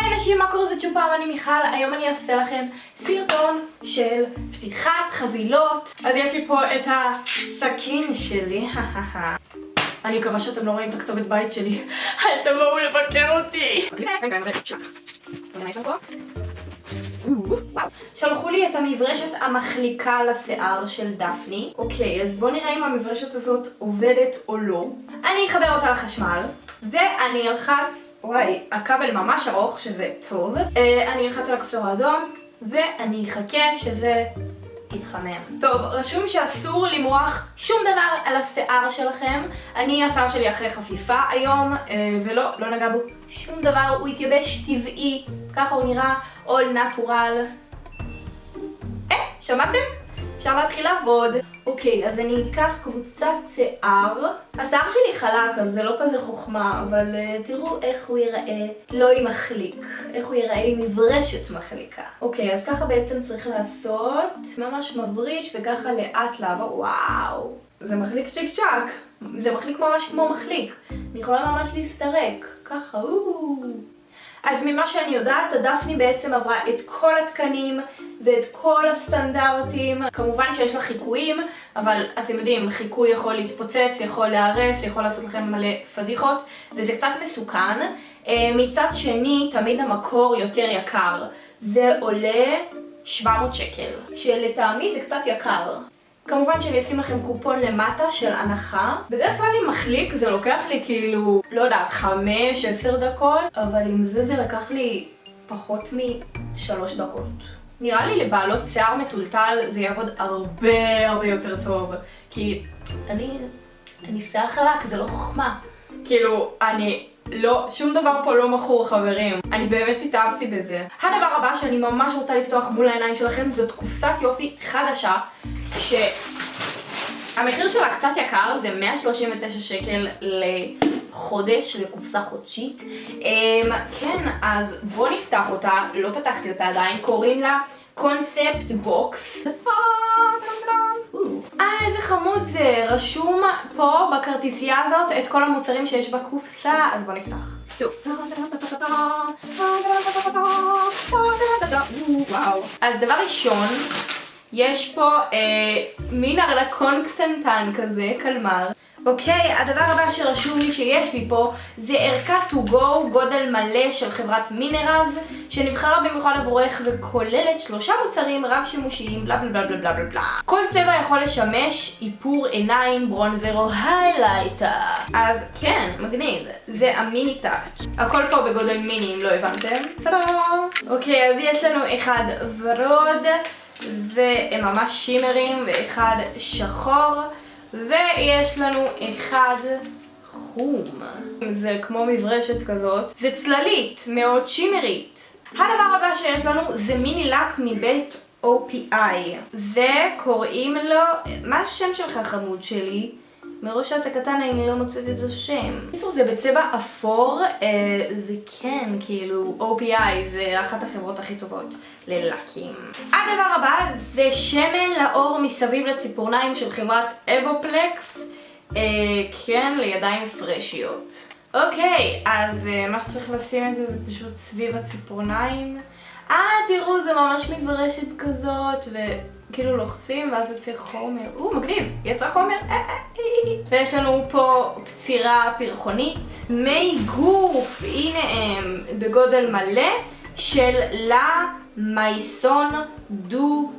היי אנשים, מה קורה? זה צ'ופר, אני מיכל, היום אני אעשה לכם סרטון של פתיחת חבילות. אז יש לי פה את הסכין שלי, אני מקווה שאתם לא רואים את הכתובת בית שלי. אל תבואו לבקר אותי. שלחו לי את המברשת המחליקה לשיער של דפני. אוקיי, אז בואו נראה אם המברשת הזאת עובדת או לא. אני אחבר אותה לחשמל, ואני אלחץ וואי, הכבל ממש ארוך, שזה טוב. אה, אני אלחץ על הכפתור האדום, ואני אחכה שזה יתחמם. טוב, רשום שאסור למרוח שום דבר על השיער שלכם. אני, השיער שלי אחרי חפיפה היום, אה, ולא, לא נגע בו שום דבר, הוא התייבש טבעי, ככה הוא נראה, all natural. אה, שמעתם? אפשר להתחיל לעבוד. אוקיי, אז אני אקח קבוצת שיער. השיער שלי חלק, אז זה לא כזה חוכמה, אבל uh, תראו איך הוא ייראה לא עם מחליק. איך הוא ייראה עם מברשת מחליקה. אוקיי, אז ככה בעצם צריך לעשות. ממש מבריש וככה לאט לעבור. וואו, זה מחליק צ'יק צ'אק. זה מחליק ממש כמו מחליק. אני יכולה ממש להסתרק. ככה, אוו. אז ממה שאני יודעת, הדפני בעצם עברה את כל התקנים ואת כל הסטנדרטים. כמובן שיש לה חיקויים, אבל אתם יודעים, חיקוי יכול להתפוצץ, יכול להרס, יכול לעשות לכם מלא פדיחות, וזה קצת מסוכן. אה, מצד שני, תמיד המקור יותר יקר. זה עולה 700 שקל, שלטעמי זה קצת יקר. כמובן שאני אשים לכם קופון למטה של הנחה. בדרך כלל עם מחליק זה לוקח לי כאילו, לא יודעת, 5-10 דקות, אבל עם זה זה לקח לי פחות משלוש דקות. נראה לי לבעלות שיער מטולטל זה יעבוד הרבה הרבה יותר טוב. כי אני, אני שיער חלק, זה לא חוכמה. כאילו, אני לא, שום דבר פה לא מכור חברים. אני באמת התאהבתי בזה. הדבר הבא שאני ממש רוצה לפתוח מול העיניים שלכם זאת קופסת יופי חדשה שהמחיר שלה קצת יקר, זה 139 שקל לחודש, לקופסה חודשית. Um, כן, אז בואו נפתח אותה, לא פתחתי אותה עדיין, קוראים לה concept box. אה, איזה חמוד זה. רשום פה בכרטיסייה הזאת את כל המוצרים שיש בקופסה, אז בואו נפתח. אז דבר ראשון, יש פה אה, מין ארנקון קטנטן כזה, קלמר. אוקיי, הדבר הבא שרשום לי שיש לי פה זה ערכה to go גודל מלא של חברת מינרז שנבחרה במיוחד עבורך וכוללת שלושה מוצרים רב שימושיים בלה בלה בלה בלה בלה בלה כל צבע יכול לשמש איפור עיניים ברונזר או היילייטר אז כן, מגניב, זה ה mini touch הכל פה בגודל מיני אם לא הבנתם. אוקיי, אז יש לנו אחד ורוד והם ממש שימרים ואחד שחור ויש לנו אחד חום. זה כמו מברשת כזאת. זה צללית, מאוד שימרית. הדבר הבא שיש לנו זה מיני לק מבית OPI. זה קוראים לו... מה השם שלך חמוד שלי? מראש שאתה קטן אני לא מוצאת את השם. בקיצור זה בצבע אפור, אה, זה כן כאילו OPI זה אחת החברות הכי טובות ללקים. הדבר הבא זה שמן לאור מסביב לציפורניים של חברת אבופלקס, אה, כן לידיים פרשיות. אוקיי, אז אה, מה שצריך לשים את זה זה פשוט סביב הציפורניים. אה, תראו, זה ממש מברשת כזאת, וכאילו לוחצים ואז יוצא חומר. או, מגניב, יצא חומר. אה, אה, אה, ויש לנו פה פצירה פרחונית. מי גוף, הנה הם, בגודל מלא, של לה מייסון דו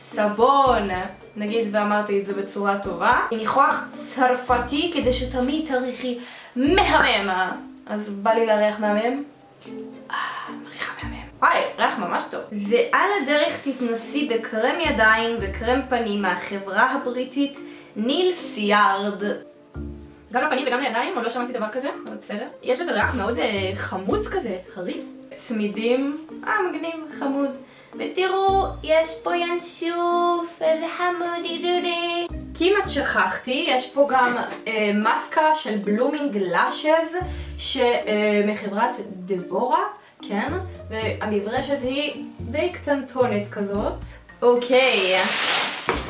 סבון. נגיד ואמרתי את זה בצורה טובה. ניחוח צרפתי כדי שתמיד תריחי מהמם. אז בא לי להריח מהמם. אה, מריחה מהמם. וואי, ריח ממש טוב. ועל הדרך תתנסי בקרם ידיים וקרם פנים מהחברה הבריטית ניל סיארד. גם לפנים וגם לידיים, עוד לא שמעתי דבר כזה, אבל בסדר. יש איזה ריח מאוד אה, חמוץ כזה, חריף. צמידים, אה מגניב, חמוד. ותראו, יש פה ינשוף, איזה חמודי דודי. כמעט שכחתי, יש פה גם אה, מסקה של בלומינג לאשז מחברת דבורה. כן? והמברשת היא די קטנטונת כזאת. אוקיי,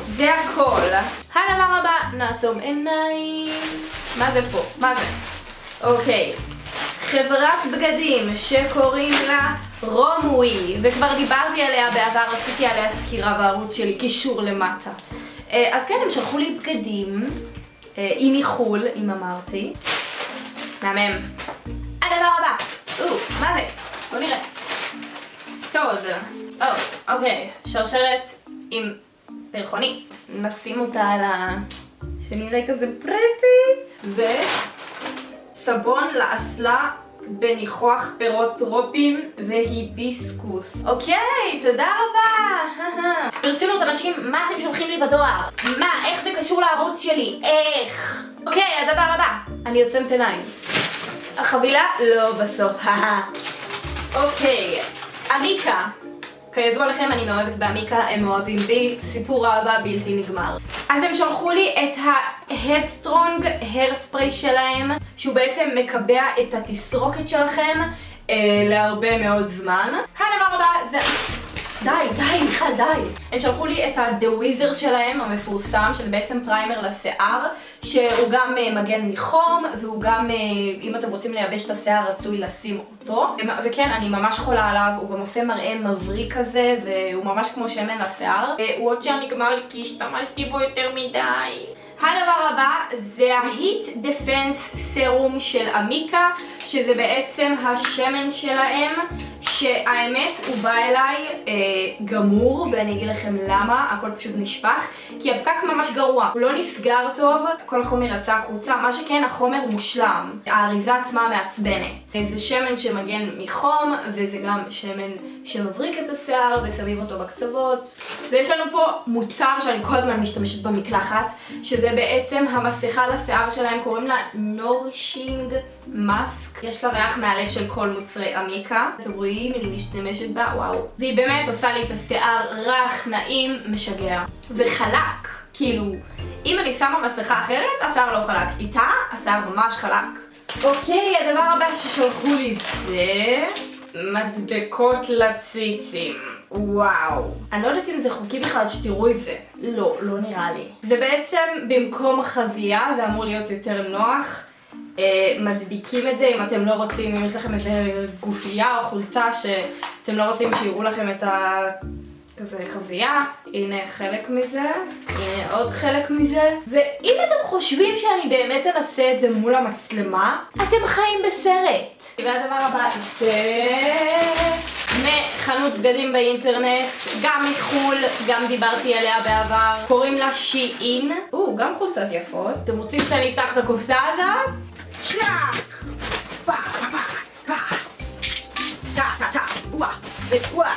זה הכל. הדבר הבא, נעצום עיניים. מה זה פה? מה זה? אוקיי. חברת בגדים שקוראים לה רומווי, וכבר דיברתי עליה בעבר, עשיתי עליה סקירה בערוץ שלי, קישור למטה. אה, אז כן, הם שלחו לי בגדים, אה, עם מחול, אם אמרתי. מהמם. הדבר הבא, או, מה זה? בוא נראה. סוד. או, אוקיי, שרשרת עם פרחוני. נשים אותה על ה... שנראה כזה פרטי. זה סבון לאסלה בניחוח פירות טרופים והיביסקוס. אוקיי, תודה רבה! ברצינות, אנשים, מה אתם שולחים לי בדואר? מה, איך זה קשור לערוץ שלי? איך? אוקיי, הדבר הבא. אני עוצמת עיניים. החבילה לא בסוף, אוקיי, עמיקה. כידוע לכם, אני מאוהבת בעמיקה, הם אוהבים בי, סיפור אהבה בלתי נגמר. אז הם שלחו לי את ה-Headstrong Hairspray שלהם, שהוא בעצם מקבע את התסרוקת שלכם אה, להרבה מאוד זמן. הדבר הבא זה... די, די, מיכל, די. הם שלחו לי את ה-The שלהם, המפורסם, של בעצם פריימר לשיער, שהוא גם uh, מגן מחום, והוא גם, uh, אם אתם רוצים לייבש את השיער, רצוי לשים אותו. וכן, אני ממש חולה עליו, הוא גם עושה מראה מבריק כזה, והוא ממש כמו שמן לשיער. Uh, הוא עוד שעה נגמר לי כי השתמשתי בו יותר מדי. הדבר הבא זה ה-Heat Defense Serum של עמיקה, שזה בעצם השמן שלהם, שהאמת הוא בא אליי אה, גמור, ואני אגיד לכם למה, הכל פשוט נשפך, כי הפקק ממש גרוע, הוא לא נסגר טוב, כל החומר יצא החוצה, מה שכן החומר מושלם, האריזה עצמה מעצבנת. זה שמן שמגן מחום, וזה גם שמן שמבריק את השיער ושמים אותו בקצוות. ויש לנו פה מוצר שאני כל הזמן משתמשת במקלחת, שזה בעצם המסכה לשיער שלהם, קוראים לה נורשינג מאסק. יש לה ריח מהלב של כל מוצרי עמיקה. אתם רואים, אני משתמשת בה, וואו. והיא באמת עושה לי את השיער רך, נעים, משגע. וחלק, כאילו, אם אני שמה מסכה אחרת, השיער לא חלק. איתה, השיער ממש חלק. אוקיי, הדבר הבא ששלחו לי זה... מדבקות לציצים. וואו. אני לא יודעת אם זה חוקי בכלל שתראו את זה. לא, לא נראה לי. זה בעצם במקום חזייה, זה אמור להיות יותר נוח. אה, מדביקים את זה אם אתם לא רוצים, אם יש לכם איזה גופייה או חולצה שאתם לא רוצים שיראו לכם את ה... כזה חזייה, הנה חלק מזה, הנה עוד חלק מזה, ואם אתם חושבים שאני באמת אנסה את זה מול המצלמה, אתם חיים בסרט. והדבר הבא זה מחנות בגדים באינטרנט, גם מחו"ל, גם דיברתי עליה בעבר, קוראים לה שי-אין. או, גם חולצת יפות. אתם רוצים שאני אפתח את הקופסה הזאת? צ'אק! פה, פה, פה, פה. טה, טה, טה, וואה, וואה.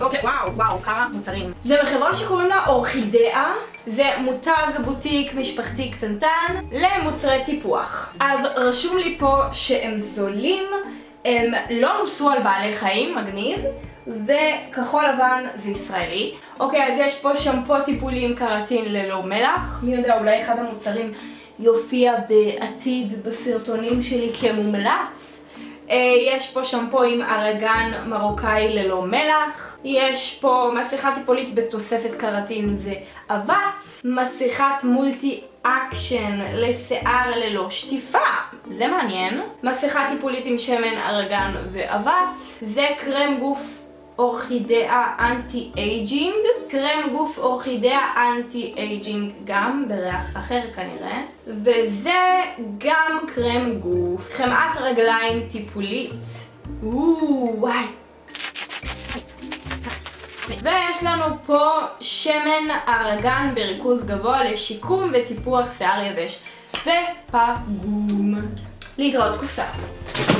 אוקיי, וואו, וואו, כמה מוצרים. זה מחברה שקוראים לה אורחידאה, זה מותג בוטיק משפחתי קטנטן למוצרי טיפוח. אז רשום לי פה שהם זולים, הם לא נוסו על בעלי חיים, מגניב, וכחול לבן זה ישראלי. אוקיי, אז יש פה שמפו טיפולי עם קראטין ללא מלח, מי יודע, אולי אחד המוצרים יופיע בעתיד בסרטונים שלי כמומלץ. אה, יש פה שמפו עם ארגן מרוקאי ללא מלח, יש פה מסכה טיפולית בתוספת קרטין ואבץ, מסכת multi action לשיער ללא שטיפה, זה מעניין, מסכה טיפולית עם שמן ארגן ואבץ, זה קרם גוף אורחידאה anti aging, קרם גוף אורחידאה anti aging גם בריח אחר כנראה, וזה גם קרם גוף, חמאת רגליים טיפולית, וואי. ויש לנו פה שמן ארגן בריכוז גבוה לשיקום וטיפוח שיער יבש ופגום. להתראות קופסה.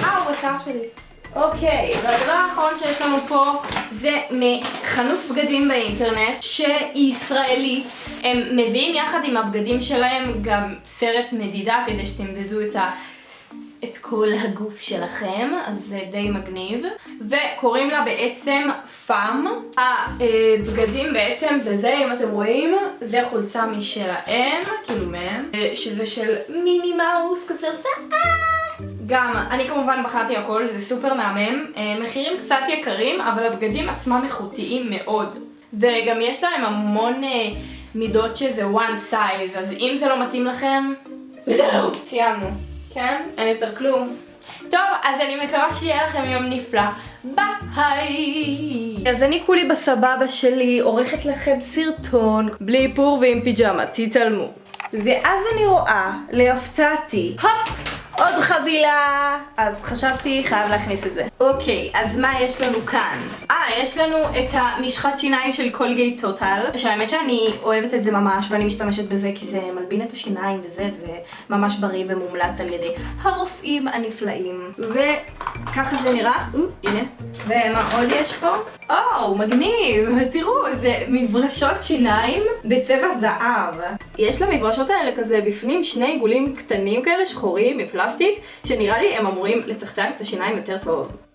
אה, הוא בשיער שלי. אוקיי, והדבר האחרון שיש לנו פה זה מחנות בגדים באינטרנט שהיא ישראלית. הם מביאים יחד עם הבגדים שלהם גם סרט מדידה כדי שתמדדו את ה... את כל הגוף שלכם, אז זה די מגניב. וקוראים לה בעצם פאם. הבגדים בעצם זה זה, אם אתם רואים, זה חולצה משלהם, כאילו מהם, שזה של מיני מאוס כזה עושה אה! גם, אני כמובן בחרתי הכל, זה סופר מהמם. אה, מחירים קצת יקרים, אבל הבגדים עצמם איכותיים מאוד. וגם יש להם המון אה, מידות שזה one size, אז אם זה לא מתאים לכם, וזהו, סיימנו. כן? אין יותר כלום. טוב, אז אני מקווה שיהיה לכם יום נפלא. ביי! אז אני כולי בסבבה שלי, עורכת לכם סרטון, בלי איפור ועם פיג'מה, תתעלמו. ואז אני רואה, להפתעתי, הופ! עוד חבילה! אז חשבתי, חייב להכניס את זה. אוקיי, אז מה יש לנו כאן? אה, יש לנו את המשחת שיניים של קולגייט טוטל, שהאמת שאני אוהבת את זה ממש, ואני משתמשת בזה כי זה מלבין את השיניים וזה, זה ממש בריא ומומלץ על ידי הרופאים הנפלאים. וככה זה נראה, או, הנה. ומה עוד יש פה? או, מגניב! תראו, זה מברשות שיניים בצבע זהב. יש למברשות האלה כזה בפנים שני עיגולים קטנים כאלה, שחורים, מפלסטיק, שנראה לי הם אמורים לצחצח את השיניים יותר טוב.